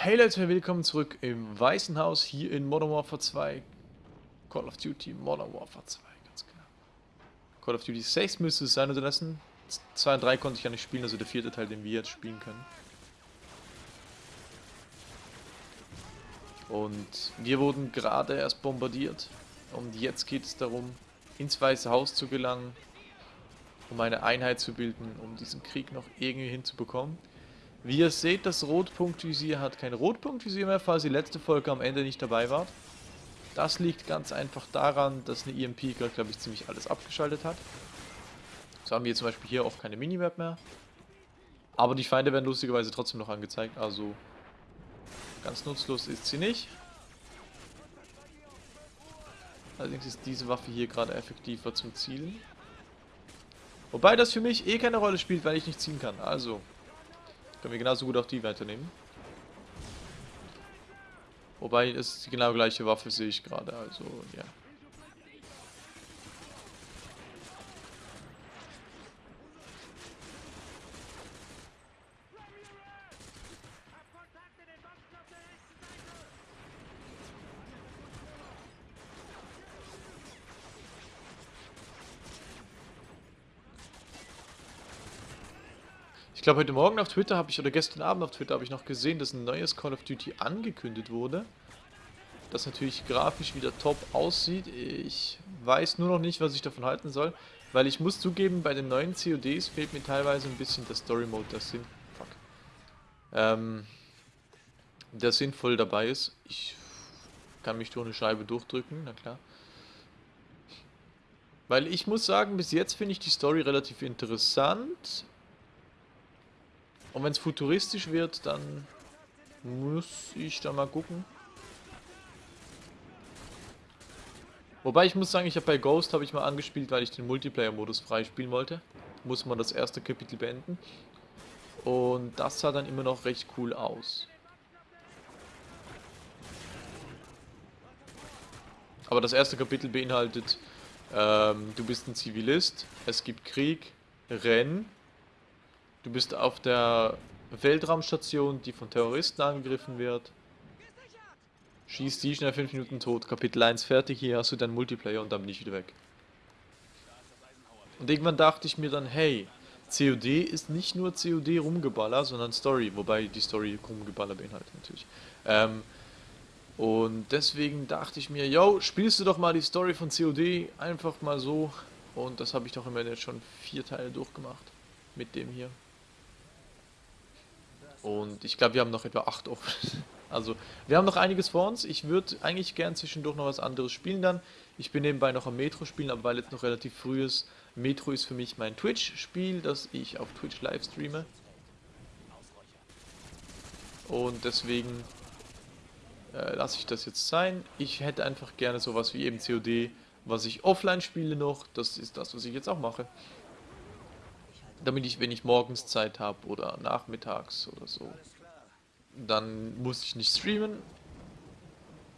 Hey Leute, willkommen zurück im Weißen Haus hier in Modern Warfare 2. Call of Duty Modern Warfare 2, ganz genau. Call of Duty 6 müsste es sein unterdessen. 2 und 3 konnte ich ja nicht spielen, also der vierte Teil, den wir jetzt spielen können. Und wir wurden gerade erst bombardiert. Und jetzt geht es darum, ins Weiße Haus zu gelangen, um eine Einheit zu bilden, um diesen Krieg noch irgendwie hinzubekommen. Wie ihr seht, das Rotpunktvisier hat kein Rotpunktvisier mehr, falls ihr letzte Folge am Ende nicht dabei wart. Das liegt ganz einfach daran, dass eine EMP gerade, glaube ich, ziemlich alles abgeschaltet hat. So haben wir zum Beispiel hier auch keine Minimap mehr. Aber die Feinde werden lustigerweise trotzdem noch angezeigt, also ganz nutzlos ist sie nicht. Allerdings ist diese Waffe hier gerade effektiver zum Zielen. Wobei das für mich eh keine Rolle spielt, weil ich nicht ziehen kann. Also, können wir genauso gut auch die weiternehmen. Wobei es die genau gleiche Waffe sehe ich gerade, also ja. Ich glaube, heute Morgen auf Twitter habe ich, oder gestern Abend auf Twitter habe ich noch gesehen, dass ein neues Call of Duty angekündigt wurde. Das natürlich grafisch wieder top aussieht. Ich weiß nur noch nicht, was ich davon halten soll. Weil ich muss zugeben, bei den neuen CODs fehlt mir teilweise ein bisschen der Story Mode, der, Sinn fuck, ähm, der sinnvoll dabei ist. Ich kann mich durch eine Scheibe durchdrücken, na klar. Weil ich muss sagen, bis jetzt finde ich die Story relativ interessant. Und wenn es futuristisch wird, dann muss ich da mal gucken. Wobei ich muss sagen, ich habe bei Ghost habe ich mal angespielt, weil ich den Multiplayer-Modus freispielen wollte. Muss man das erste Kapitel beenden. Und das sah dann immer noch recht cool aus. Aber das erste Kapitel beinhaltet, ähm, du bist ein Zivilist, es gibt Krieg, Renn, Du bist auf der Weltraumstation, die von Terroristen angegriffen wird. Schießt die schnell 5 Minuten tot. Kapitel 1 fertig, hier hast du deinen Multiplayer und dann bin ich wieder weg. Und irgendwann dachte ich mir dann, hey, COD ist nicht nur COD Rumgeballer, sondern Story, wobei die Story Rumgeballer beinhaltet natürlich. Ähm, und deswegen dachte ich mir, yo, spielst du doch mal die Story von COD einfach mal so. Und das habe ich doch immerhin jetzt schon vier Teile durchgemacht. Mit dem hier. Und ich glaube, wir haben noch etwa 8 offen. Also, wir haben noch einiges vor uns. Ich würde eigentlich gern zwischendurch noch was anderes spielen dann. Ich bin nebenbei noch am Metro spielen, aber weil jetzt noch relativ früh ist. Metro ist für mich mein Twitch-Spiel, das ich auf Twitch live streame. Und deswegen äh, lasse ich das jetzt sein. Ich hätte einfach gerne sowas wie eben COD, was ich offline spiele noch. Das ist das, was ich jetzt auch mache damit ich, wenn ich morgens Zeit habe oder nachmittags oder so, dann muss ich nicht streamen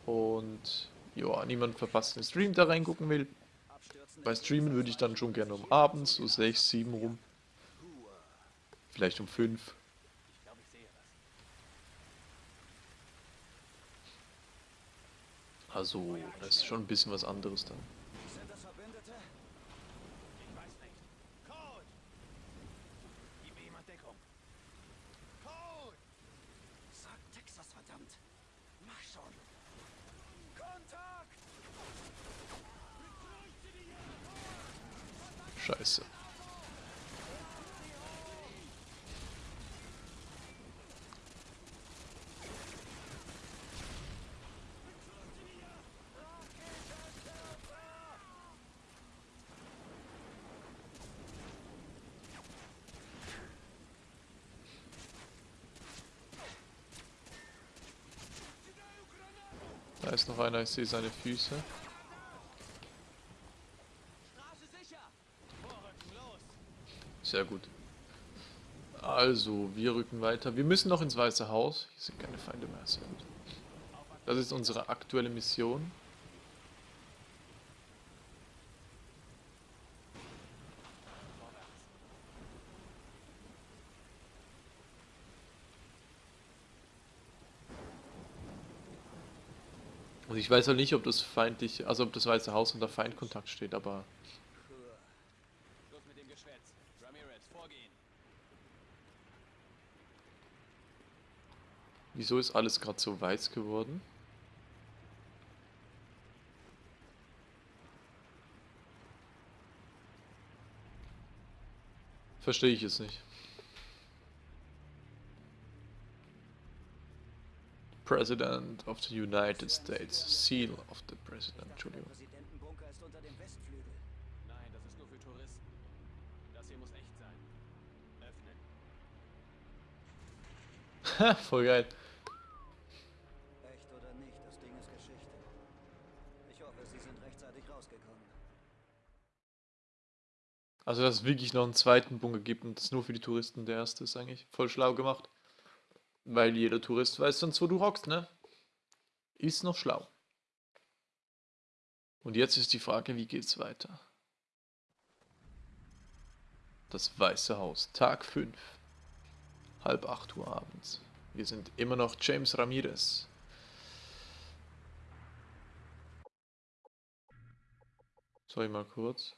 und ja, niemand verpasst den Stream, da reingucken will. Bei Streamen würde ich dann schon gerne um abends, so 6, 7 rum. Vielleicht um 5. Also, das ist schon ein bisschen was anderes dann. Scheiße. Da ist noch einer, ich sehe seine Füße. Sehr gut. Also, wir rücken weiter. Wir müssen noch ins Weiße Haus. Hier sind keine Feinde mehr. Sehr gut. Das ist unsere aktuelle Mission. Und ich weiß auch nicht, ob das feindlich, also ob das Weiße Haus unter Feindkontakt steht, aber wieso ist alles gerade so weiß geworden? Verstehe ich es nicht. President of the United States. Seal of the President, Entschuldigung. Nein, das ist nur für Touristen. Das hier muss echt sein. Öffnen. Voll geil. Echt oder nicht, das Ding ist Geschichte. Ich hoffe, Sie sind rechtzeitig rausgekommen. Also, dass es wirklich noch einen zweiten Bunker gibt und das nur für die Touristen der erste ist eigentlich voll schlau gemacht. Weil jeder Tourist weiß sonst, wo du hockst, ne? Ist noch schlau. Und jetzt ist die Frage, wie geht's weiter? Das Weiße Haus, Tag 5. Halb 8 Uhr abends. Wir sind immer noch James Ramirez. Sorry mal kurz.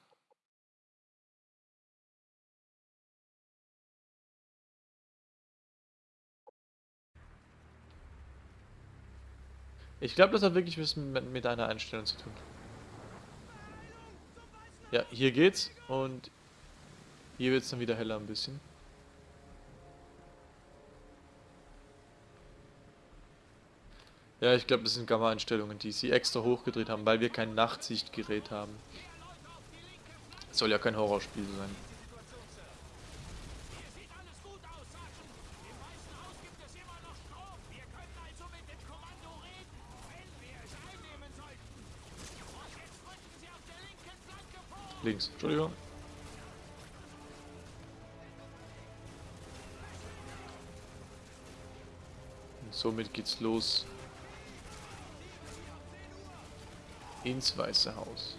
Ich glaube, das hat wirklich was mit, mit einer Einstellung zu tun. Ja, hier geht's und hier wird's dann wieder heller ein bisschen. Ja, ich glaube, das sind Gamma-Einstellungen, die sie extra hochgedreht haben, weil wir kein Nachtsichtgerät haben. Soll ja kein Horrorspiel sein. Links, Entschuldigung. Und somit geht's los ins Weiße Haus.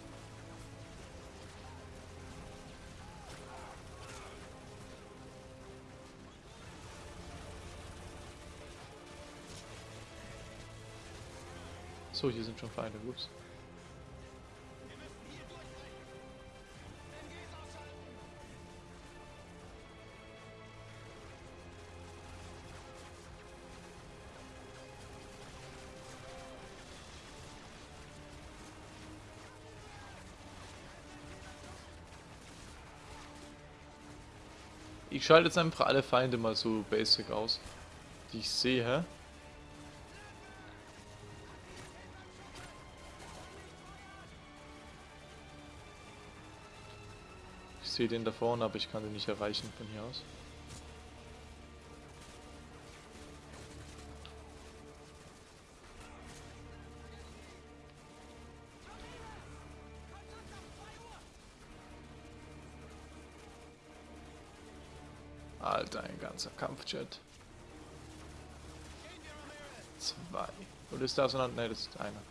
So, hier sind schon Feinde. Ups. Ich schalte jetzt einfach alle Feinde mal so basic aus, die ich sehe. Ich sehe den da vorne, aber ich kann den nicht erreichen von hier aus. Alter, ein ganzer Kampfjet. Zwei. Oder ist da so ein... Ne, das ist einer.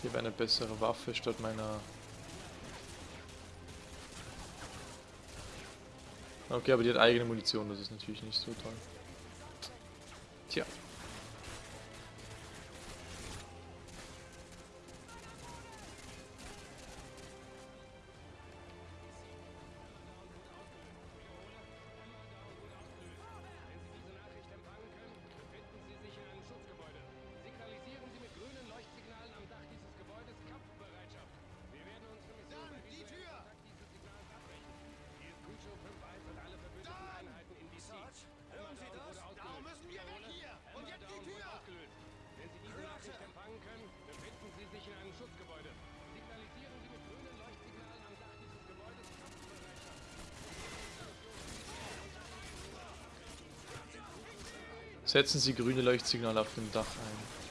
Hier wäre eine bessere Waffe statt meiner... Okay, aber die hat eigene Munition, das ist natürlich nicht so toll. Setzen Sie grüne Leuchtsignale auf dem Dach ein.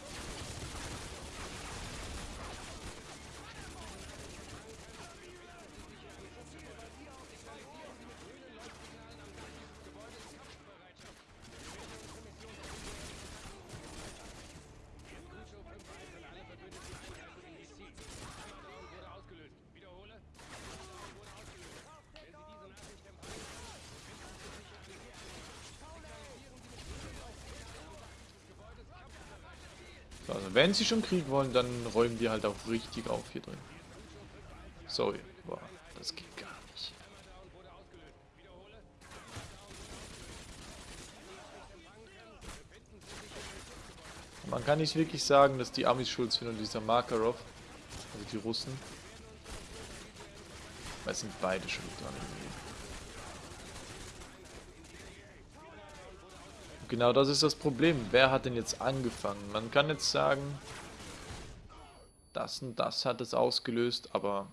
Wenn sie schon Krieg wollen, dann räumen die halt auch richtig auf hier drin. Sorry, boah, das geht gar nicht. Man kann nicht wirklich sagen, dass die Amis schuld sind und dieser Makarov, also die Russen. Weil es sind beide schuld dran irgendwie. Genau das ist das Problem. Wer hat denn jetzt angefangen? Man kann jetzt sagen, das und das hat es ausgelöst, aber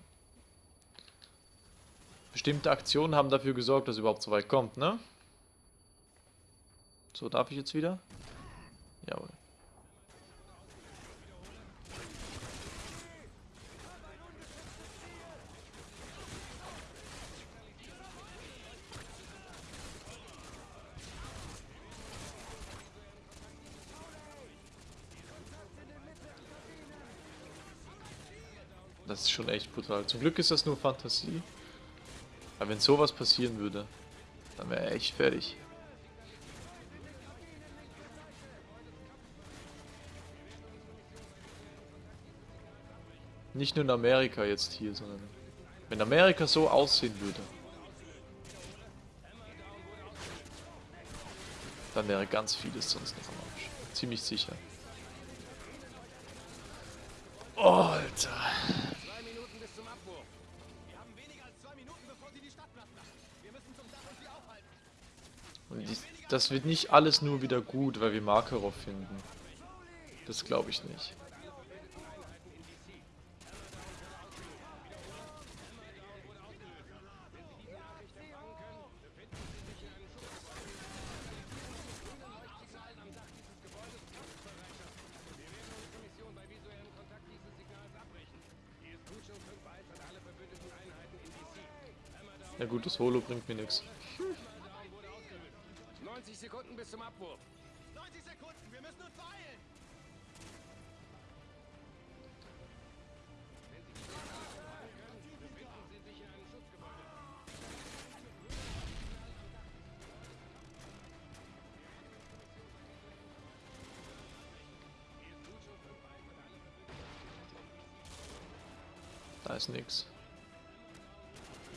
bestimmte Aktionen haben dafür gesorgt, dass es überhaupt so weit kommt, ne? So, darf ich jetzt wieder? Jawohl. Das ist schon echt brutal. Zum Glück ist das nur Fantasie. Aber wenn sowas passieren würde, dann wäre er echt fertig. Nicht nur in Amerika jetzt hier, sondern wenn Amerika so aussehen würde, dann wäre ganz vieles sonst noch am Arsch. Ziemlich sicher. Oh, Alter. Und dies, das wird nicht alles nur wieder gut, weil wir Makarov finden. Das glaube ich nicht. Mission bei visuellem Kontakt dieses Signals abbrechen. Die ist gut schon 5-1 an alle verbündeten Einheiten in DC. Hammerdown Ja gut, das Holo bringt mir nichts. Wurde ausgelöst. 90 Sekunden bis zum Abwurf. 90 Sekunden, wir müssen uns beeilen! Befinden Sie sich in einem Schutzgebäude. Da ist nix.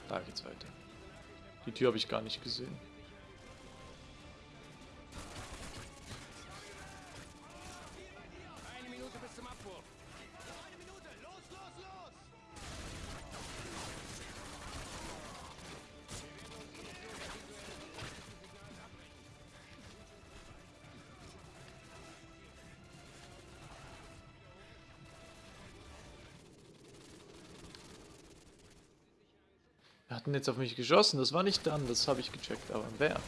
Da geht's weiter. Die Tür habe ich gar nicht gesehen. Hatten jetzt auf mich geschossen, das war nicht dann, das habe ich gecheckt, aber wer? Zum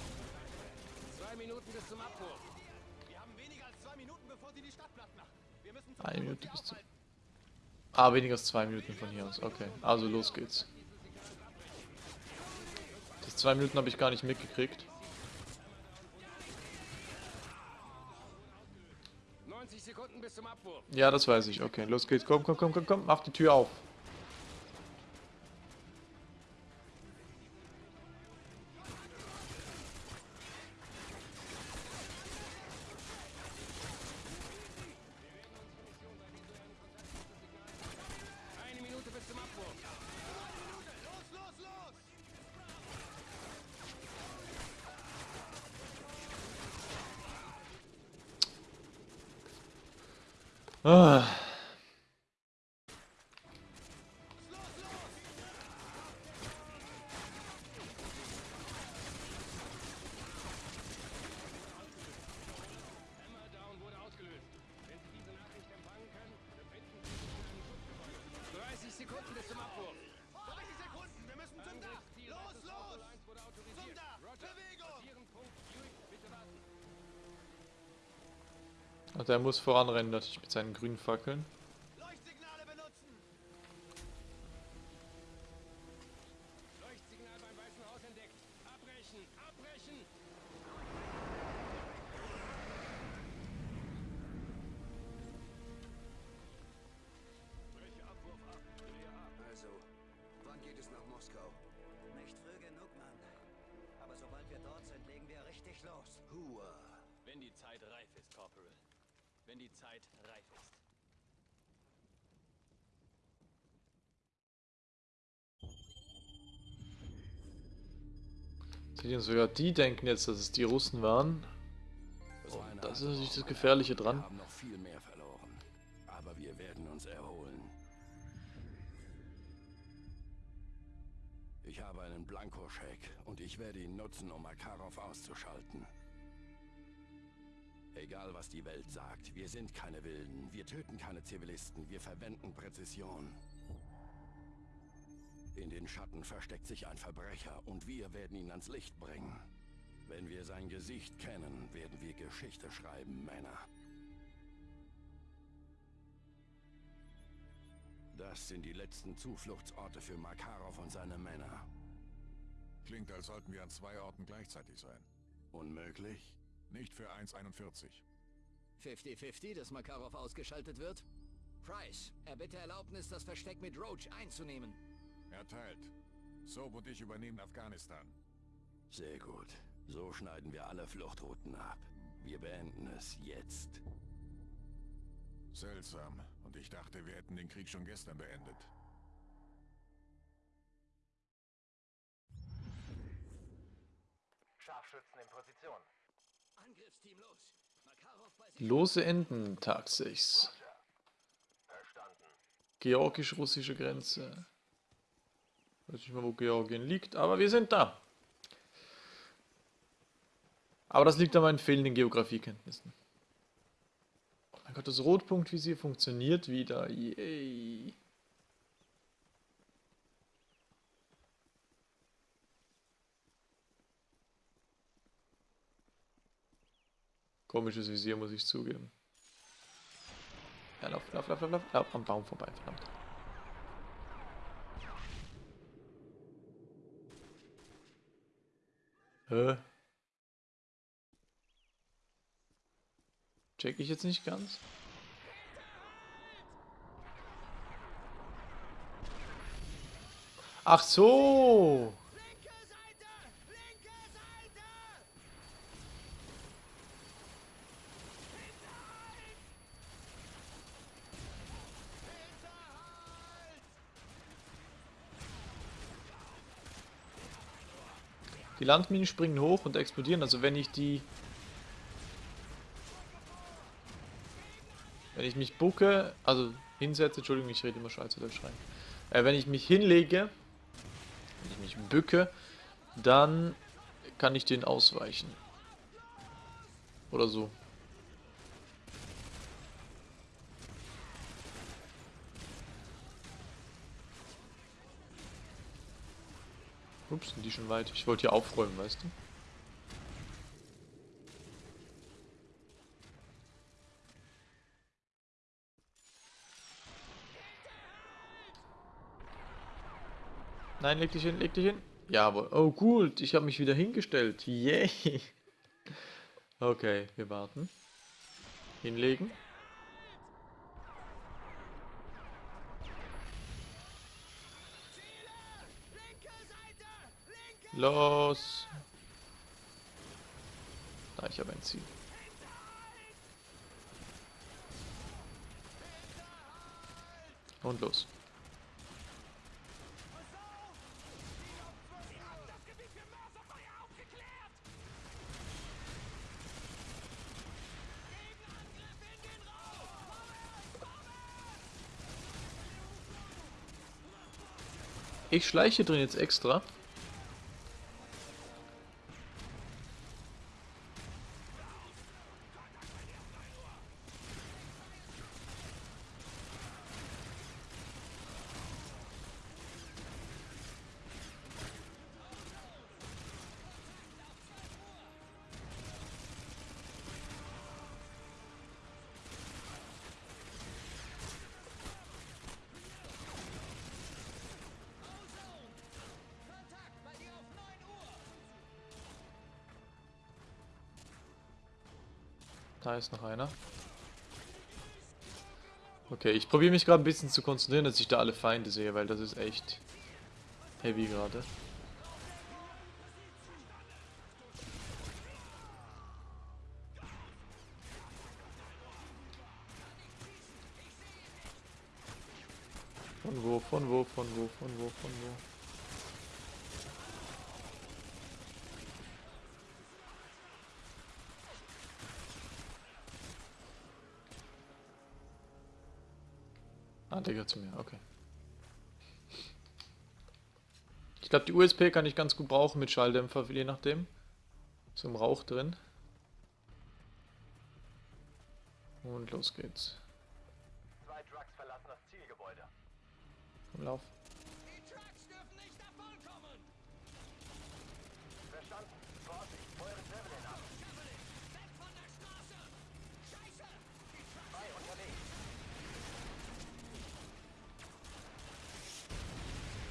zum Eine Minute bis zu. aufhalten. Ah, weniger als zwei Minuten von hier aus. Okay, also los geht's. Das zwei Minuten habe ich gar nicht mitgekriegt. 90 Sekunden bis zum Abwurf. Ja, das weiß ich. Okay, los geht's. Komm, komm, komm, komm, komm. Mach die Tür auf. Ah. Also er muss voranrennen, natürlich mit seinen grünen Fackeln. Reif ist. Seht ihr, sogar die denken jetzt, dass es die Russen waren. war Und das ist natürlich das Gefährliche Wir dran. haben noch viel mehr verloren. Aber wir werden uns erholen. Ich habe einen Blankoscheck und ich werde ihn nutzen, um Makarov auszuschalten. Egal was die Welt sagt, wir sind keine Wilden. Wir töten keine Zivilisten. Wir verwenden Präzision. In den Schatten versteckt sich ein Verbrecher und wir werden ihn ans Licht bringen. Wenn wir sein Gesicht kennen, werden wir Geschichte schreiben, Männer. Das sind die letzten Zufluchtsorte für Makarov und seine Männer. Klingt, als sollten wir an zwei Orten gleichzeitig sein. Unmöglich? Nicht für 1,41. 50-50, dass Makarov ausgeschaltet wird? Price, erbitte Erlaubnis, das Versteck mit Roach einzunehmen. Erteilt. Soap und ich übernehmen Afghanistan. Sehr gut. So schneiden wir alle Fluchtrouten ab. Wir beenden es jetzt. Seltsam. Und ich dachte, wir hätten den Krieg schon gestern beendet. Scharfschützen in Position. Angriffsteam los. Makarov bei sich. Lose Enden, Tag 6. Georgisch-russische Grenze. Weiß nicht mal, wo Georgien liegt, aber wir sind da. Aber das liegt an meinen fehlenden Geografiekenntnissen. Oh mein Gott, das Rotpunktvisier funktioniert wieder. Yay. Komisches Visier, muss ich zugeben. Ja, lauf, lauf, lauf, lauf, lauf, lauf am Baum vorbei, verdammt. Hä? Check ich jetzt nicht ganz? Ach so! Landminen springen hoch und explodieren, also wenn ich die... Wenn ich mich bucke, also hinsetze, Entschuldigung, ich rede immer Schweizerdeutsch schreien. Äh, wenn ich mich hinlege, wenn ich mich bücke, dann kann ich den ausweichen. Oder so. Ups, sind die schon weit? Ich wollte hier aufräumen, weißt du? Nein, leg dich hin, leg dich hin. Jawohl. Oh, gut, ich habe mich wieder hingestellt. Yay. Okay, wir warten. Hinlegen. Los! Da, ich habe ein Ziel. Und los. Ich schleiche drin jetzt extra. Da ist noch einer. Okay, ich probiere mich gerade ein bisschen zu konzentrieren, dass ich da alle Feinde sehe, weil das ist echt heavy gerade. Von wo, von wo, von wo, von wo, von wo. Der gehört zu mir, okay. Ich glaube, die USP kann ich ganz gut brauchen mit Schalldämpfer, je nachdem. Im Rauch drin. Und los geht's. Zwei Trucks verlassen das Zielgebäude. Komm, lauf.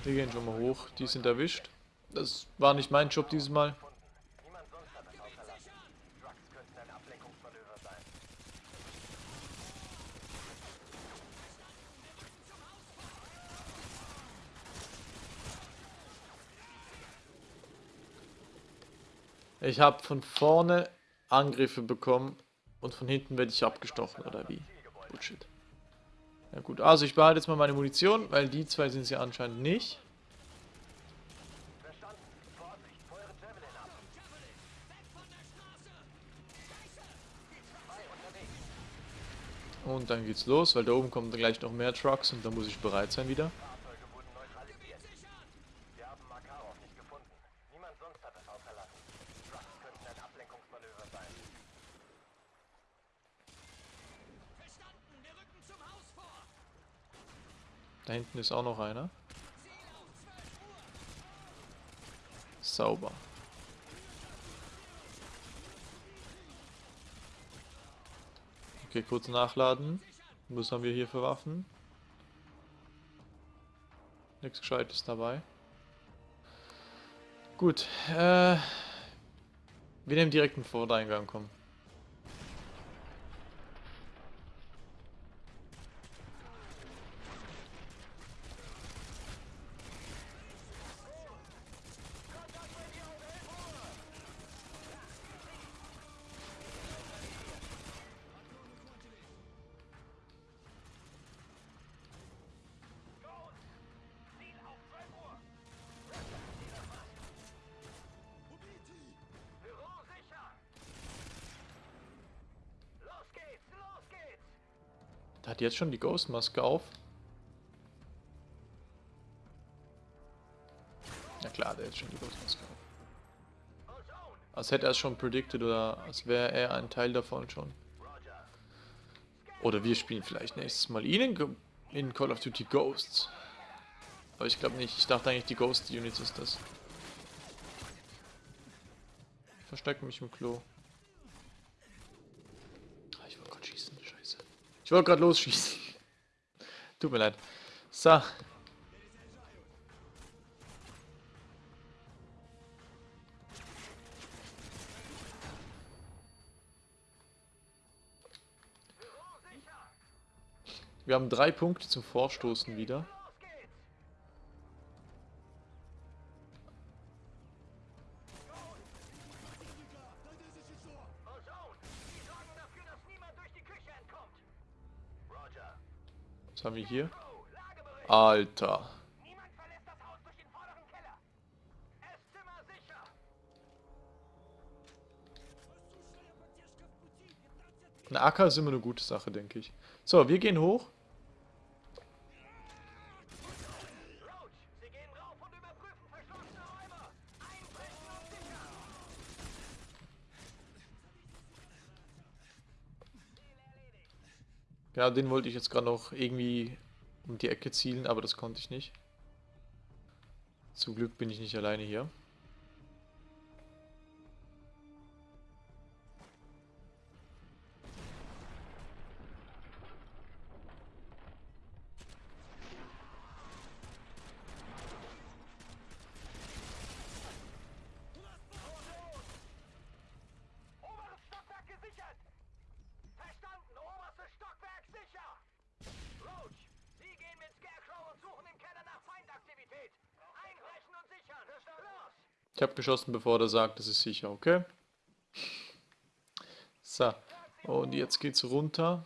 Wir gehen schon mal hoch. Die sind erwischt. Das war nicht mein Job dieses Mal. Ich habe von vorne Angriffe bekommen und von hinten werde ich abgestochen, oder wie? Bullshit. Ja gut, also ich behalte jetzt mal meine Munition, weil die zwei sind es ja anscheinend nicht. Und dann geht's los, weil da oben kommen gleich noch mehr Trucks und da muss ich bereit sein wieder. Fahrzeuge wurden neutralisiert. Wir haben Makarov nicht gefunden. Niemand sonst hat es außerlassen. Trucks könnten ein Ablenkungsmanöver sein. Verstanden! Wir rücken zum Haus vor! Da hinten ist auch noch einer. Sauber. Okay, kurz nachladen. Was haben wir hier für Waffen? Nichts Gescheites dabei. Gut, äh... Wir nehmen direkt einen Vordereingang, komm. Hat jetzt schon die Ghost-Maske auf. Na klar, der hat jetzt schon die Ghost-Maske auf. Als hätte er es schon predicted oder als wäre er ein Teil davon schon. Oder wir spielen vielleicht nächstes Mal ihn in, Call of Duty Ghosts. Aber ich glaube nicht. Ich dachte eigentlich, die Ghost Unit ist das. Ich verstecke mich im Klo. Ah, ich wollte gerade schießen. Scheiße. Ich wollte gerade losschießen. Tut mir leid. So. Wir haben drei Punkte zum Vorstoßen wieder. Haben wir hier? Alter. Ein AK ist immer eine gute Sache, denke ich. So, wir gehen hoch. Roach, Sie gehen rauf und überprüfen verschlossene Räume. Einbrechen und sicher. Ja, den wollte ich jetzt gerade noch irgendwie um die Ecke zielen, aber das konnte ich nicht. Zum Glück bin ich nicht alleine hier. Ich habe geschossen, bevor er sagt, das ist sicher, okay? So, und jetzt geht's runter.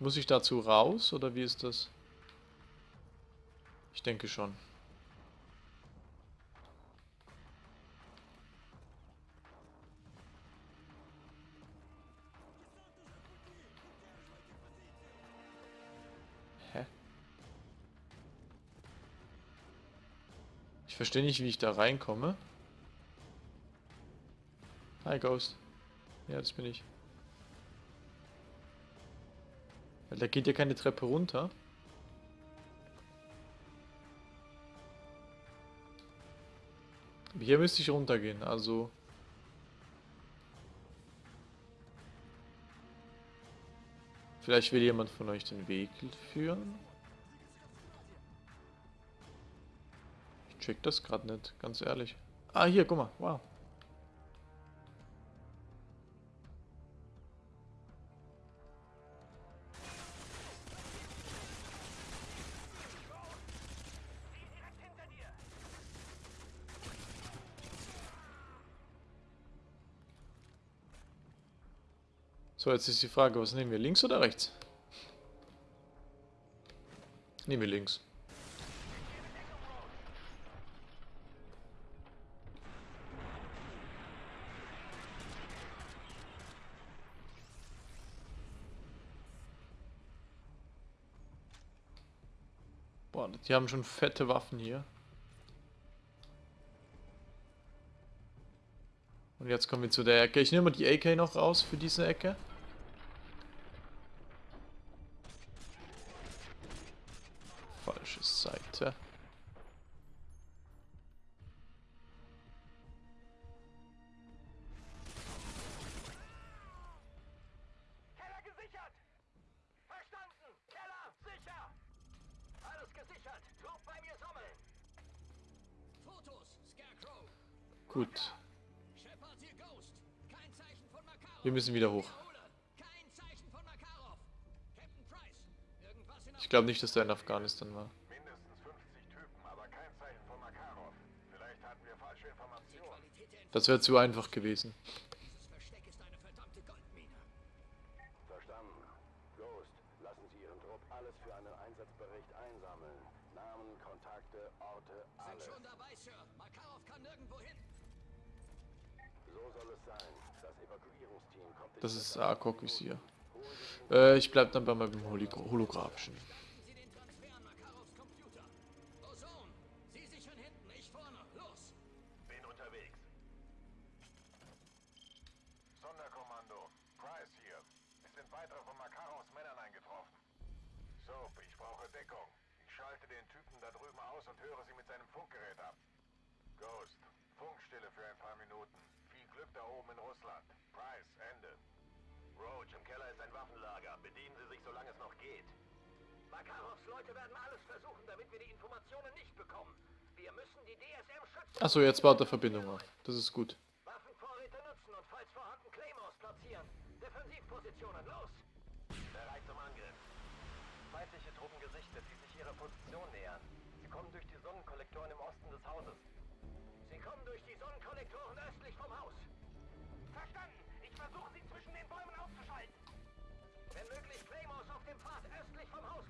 Muss ich dazu raus, oder wie ist das? Ich denke schon. Ich verstehe nicht, wie ich da reinkomme. Hi Ghost. Ja, das bin ich. Da geht ja keine Treppe runter. Hier müsste ich runtergehen, also... Vielleicht will jemand von euch den Weg führen? Check das gerade nicht, ganz ehrlich. Ah, hier, guck mal, wow. So, jetzt ist die Frage, was nehmen wir, links oder rechts? Nehmen wir links. Boah, die haben schon fette Waffen hier. Und jetzt kommen wir zu der Ecke. Ich nehme mal die AK noch raus für diese Ecke. Müssen wieder hoch. Ich glaube nicht, dass der in Afghanistan war. Mindestens 50 Typen, aber kein Zeichen von Makarov. Vielleicht hatten wir falsche Informationen. Qualität der Das wäre zu einfach gewesen. Dieses Versteck ist eine verdammte Goldmine. Verstanden. Ghost, lassen Sie Ihren Trupp alles für einen Einsatzbericht einsammeln. Namen, Kontakte, Orte, Sind alles. schon dabei, Sir. Makarov kann nirgendwo hin. So soll es sein. Das Evakuierungsteam kommt in Das ist circa ARC-Visier. Äh, ich bleib dann bei meinem Holo holographischen. Starten Sie den Transfer an Makarovs Computer. Ozone, Sie sichern hinten, ich vorne. Los! Bin unterwegs. Sonderkommando. Price hier. Es sind weitere von Makarovs Männern eingetroffen. Soap, ich brauche Deckung. Ich schalte den Typen da drüben aus und höre sie mit seinem Funkgerät ab. Ghost, Funkstille für ein paar Minuten. Viel Glück da oben in Russland. Roach, im Keller ist ein Waffenlager. Bedienen Sie sich, solange es noch geht. Makarovs Leute werden alles versuchen, damit wir die Informationen nicht bekommen. Wir müssen die DSM schützen. Achso, jetzt baut er Verbindung auf. Das ist gut. Waffenvorräte nutzen und falls vorhanden Claymores platzieren. Defensivpositionen, los! Bereit zum Angriff. Feindliche Truppen gesichtet, die sich ihrer Position nähern. Sie kommen durch die Sonnenkollektoren im Osten des Hauses. Sie kommen durch die Sonnenkollektoren östlich vom Haus.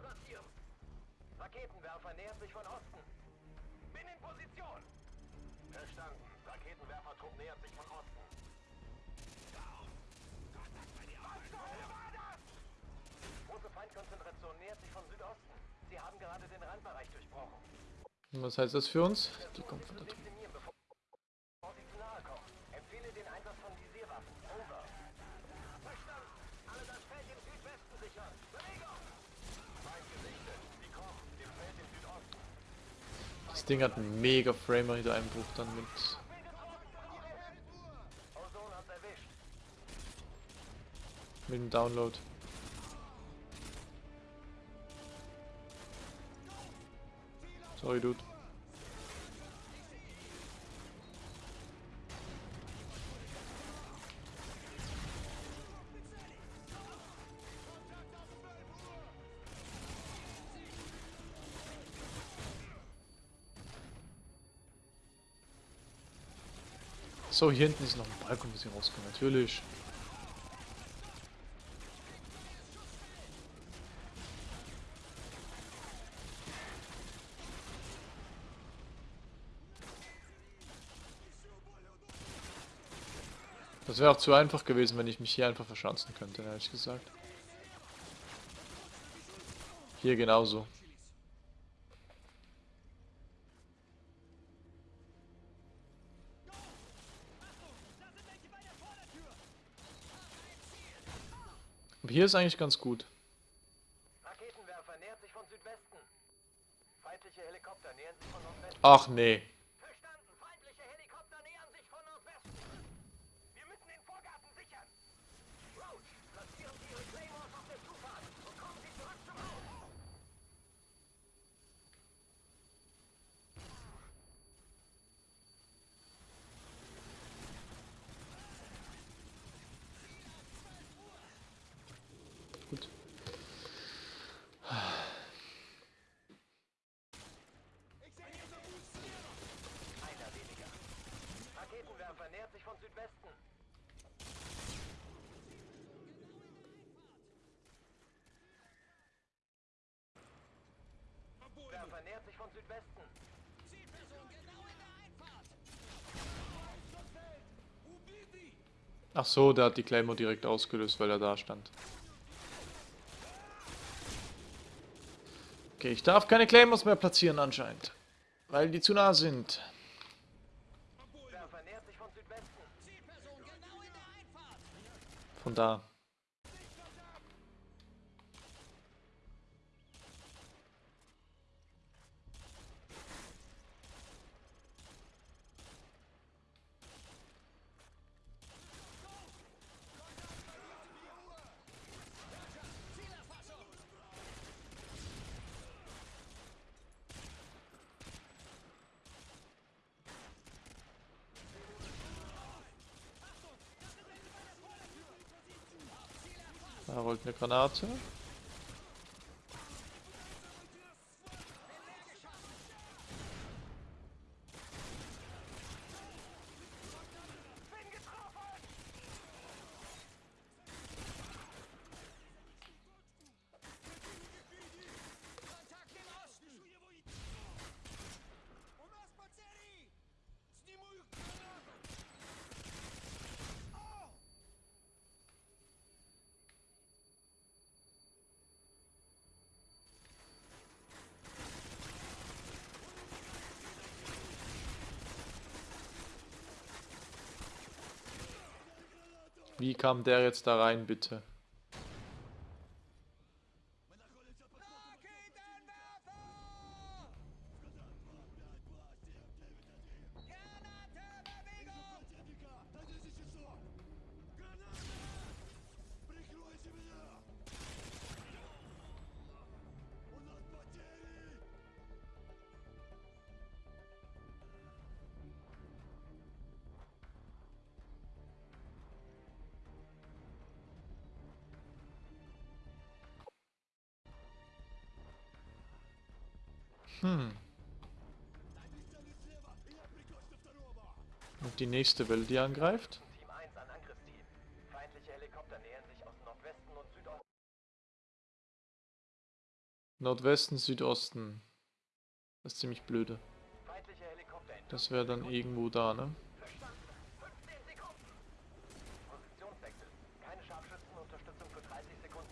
Platzieren. Raketenwerfer nähert sich von Osten. Bin in Position. Verstanden. Raketenwerfertrupp nähert sich von Osten. Große Feindkonzentration nähert sich von Südosten. Sie haben gerade den Randbereich durchbrochen. Was heißt das für uns? Die kommt von da drüben. Dezimieren, bevor Sie zu nahe kommen. Empfehle den Einsatz von Visierwaffen. Over. Verstanden. Alle das Feld im Südwesten sichern. Bewegung! Feind gesichtet. Sie kommen. Dem Feld im Südosten. Das Ding hat einen mega Framerate-Einbruch dann mit. Ozone hat's erwischt. mit dem Download. Sorry, Dude. So, hier hinten ist noch ein Balkon, bis ich rauskomme, natürlich. Das wäre auch zu einfach gewesen, wenn ich mich hier einfach verschanzen könnte, ehrlich gesagt. Hier genauso. Hier ist eigentlich ganz gut. Raketenwerfer nähert sich von Südwesten. Feindliche Helikopter nähern sich von Nordwesten. Ach nee. Verstanden. Feindliche Helikopter nähern sich von Nordwesten. Wir müssen den Vorgarten sichern. Roach, platzieren Sie Ihre Claymores auf der Zufahrt und kommen Sie zurück zum Haus. Gut. Einer weniger. Raketenwerfer nähert sich von Südwesten. Werfer nähert sich von Südwesten. Ach so, der hat die Claymore direkt ausgelöst, weil er da stand. Okay, ich darf keine Claymores mehr platzieren anscheinend. Weil die zu nah sind. Von da. Eine Granate. Wie kam der jetzt da rein, bitte? Hm. Und die nächste Welle, die angreift? Team 1 an Angriffsteam. Feindliche Helikopter nähern sich aus Nordwesten Südosten. Das ist ziemlich blöde. Das wäre dann irgendwo da, ne? Verstanden. 15 Sekunden. Positionswechsel. Keine Scharfschützenunterstützung für 30 Sekunden.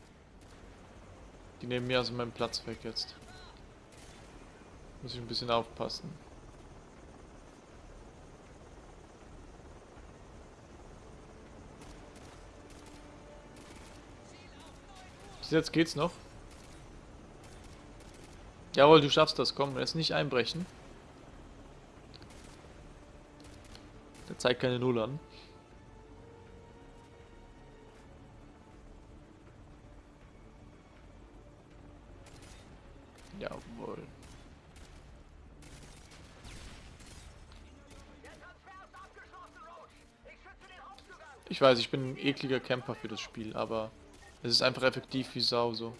Die nehmen mir also meinen Platz weg jetzt. Muss ich ein bisschen aufpassen. Bis jetzt geht's noch. Jawohl, du schaffst das. Komm, jetzt nicht einbrechen. Der zeigt keine Null an. Weiß, ich bin ein ekliger Camper für das Spiel, aber es ist einfach effektiv wie Sau so.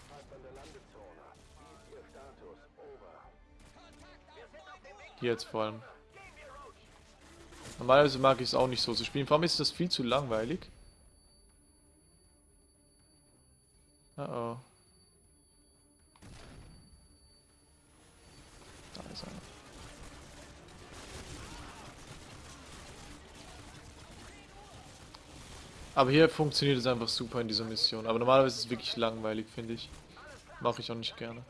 Hier jetzt vor allem. Normalerweise mag ich es auch nicht so zu spielen. Vor allem ist das viel zu langweilig. Oh oh. Aber hier funktioniert es einfach super in dieser Mission. Aber normalerweise ist es wirklich langweilig, finde ich. Mache ich auch nicht gerne.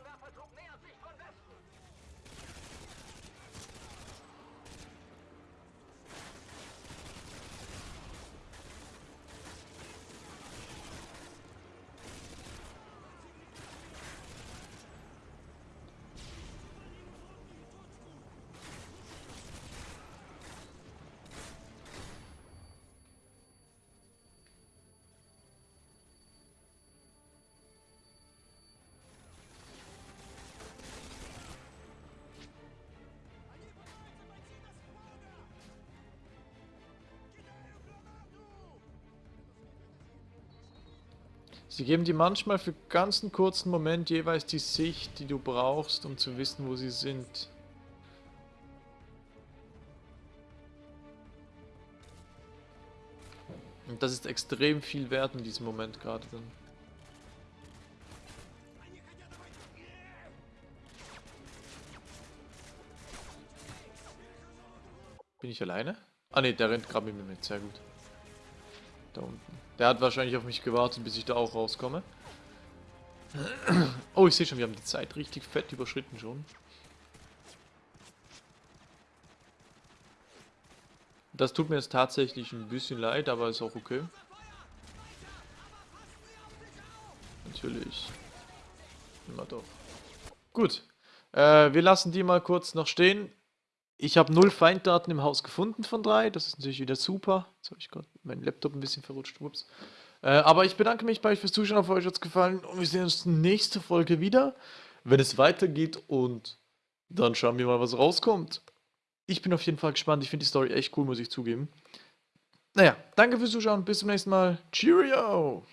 Sie geben dir manchmal für ganz einen kurzen Moment jeweils die Sicht, die du brauchst, um zu wissen, wo sie sind. Und das ist extrem viel wert in diesem Moment gerade dann. Bin ich alleine? Ah ne, der rennt gerade mit mir mit, sehr gut. Da unten. Der hat wahrscheinlich auf mich gewartet, bis ich da auch rauskomme. Oh, ich sehe schon, wir haben die Zeit richtig fett überschritten schon. Das tut mir jetzt tatsächlich ein bisschen leid, aber ist auch okay. Natürlich. Immer doch. Gut. Äh, wir lassen die mal kurz noch stehen. Ich habe null Feinddaten im Haus gefunden von drei. Das ist natürlich wieder super. Jetzt habe ich gerade meinen Laptop ein bisschen verrutscht. Ups. Äh, aber ich bedanke mich bei euch fürs Zuschauen. Hoffe, euch hat es gefallen. Und wir sehen uns nächste Folge wieder, wenn es weitergeht. Und dann schauen wir mal, was rauskommt. Ich bin auf jeden Fall gespannt. Ich finde die Story echt cool, muss ich zugeben. Naja, danke fürs Zuschauen. Bis zum nächsten Mal. Cheerio!